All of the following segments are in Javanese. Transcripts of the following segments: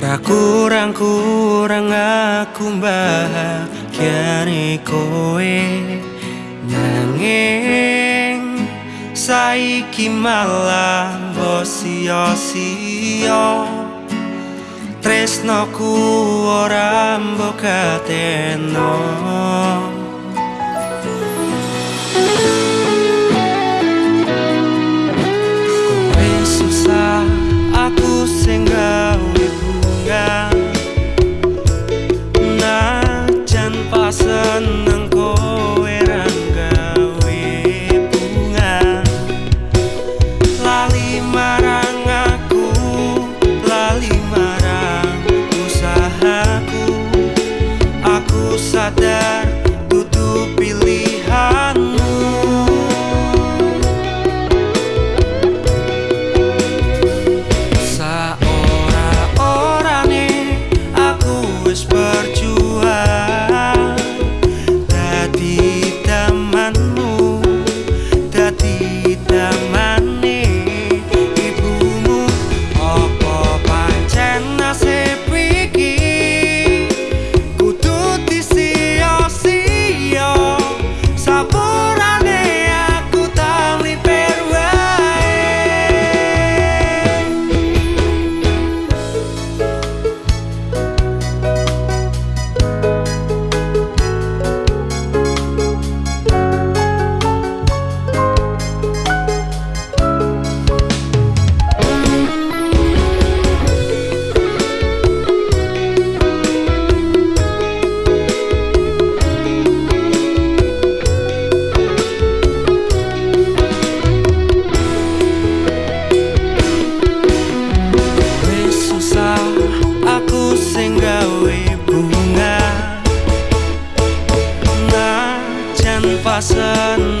Ra kurang kurang aku bahagia kowe Nanging saiki malam bosio sio Tresno ku orang bokateno Tresno gian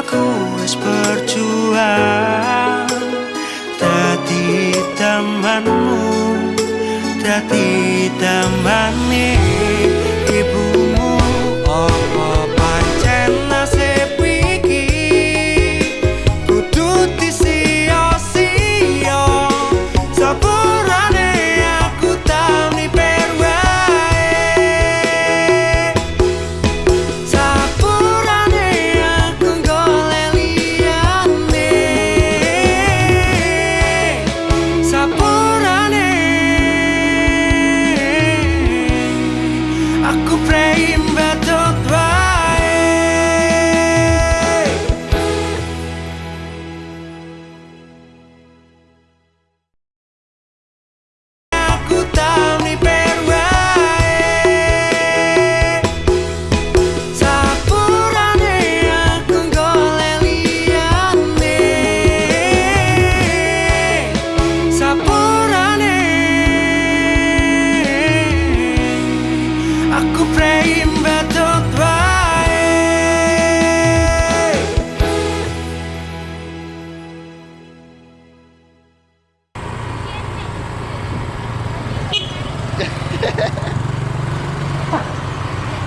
aku es berjuang Tadi temanmu, Tadi temanmu ku tak